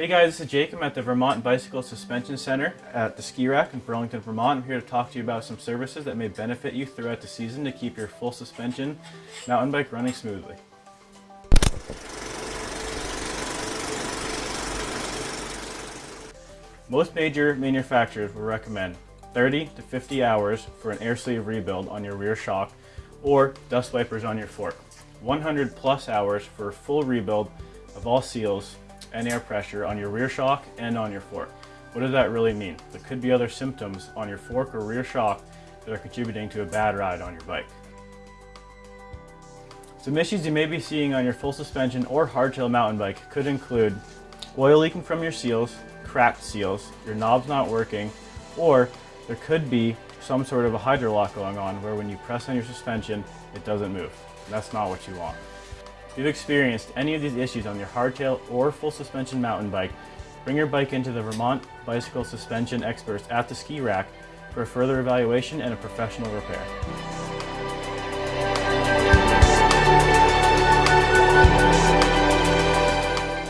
Hey guys, this is Jake. I'm at the Vermont Bicycle Suspension Center at the Skirack in Burlington, Vermont. I'm here to talk to you about some services that may benefit you throughout the season to keep your full suspension mountain bike running smoothly. Most major manufacturers will recommend 30 to 50 hours for an air sleeve rebuild on your rear shock or dust wipers on your fork. 100 plus hours for a full rebuild of all seals and air pressure on your rear shock and on your fork. What does that really mean? There could be other symptoms on your fork or rear shock that are contributing to a bad ride on your bike. Some issues you may be seeing on your full suspension or hardtail mountain bike could include oil leaking from your seals, cracked seals, your knobs not working, or there could be some sort of a hydrolock going on where when you press on your suspension, it doesn't move. That's not what you want. If you've experienced any of these issues on your hardtail or full suspension mountain bike, bring your bike into the Vermont Bicycle Suspension Experts at the Skirack for further evaluation and a professional repair.